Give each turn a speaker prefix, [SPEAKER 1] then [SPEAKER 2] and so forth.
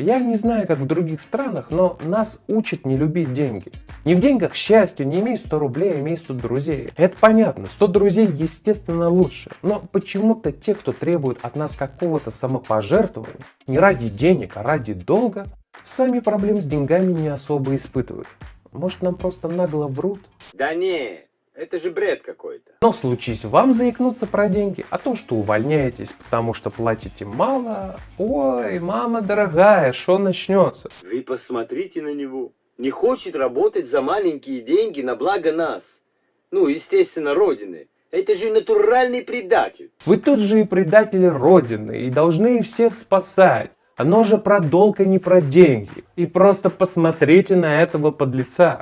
[SPEAKER 1] Я не знаю, как в других странах, но нас учат не любить деньги. Не в деньгах счастье, не имей 100 рублей, имей 100 друзей. Это понятно, 100 друзей естественно лучше. Но почему-то те, кто требует от нас какого-то самопожертвования, не ради денег, а ради долга, сами проблем с деньгами не особо испытывают. Может нам просто нагло врут?
[SPEAKER 2] Да не, это же бред какой-то.
[SPEAKER 1] Но случись вам заикнуться про деньги, а то, что увольняетесь, потому что платите мало, ой, мама дорогая, что начнется?
[SPEAKER 2] Вы посмотрите на него. Не хочет работать за маленькие деньги на благо нас. Ну, естественно, Родины. Это же натуральный предатель.
[SPEAKER 1] Вы тут же и предатели Родины, и должны всех спасать. Оно же про долг, а не про деньги. И просто посмотрите на этого подлеца.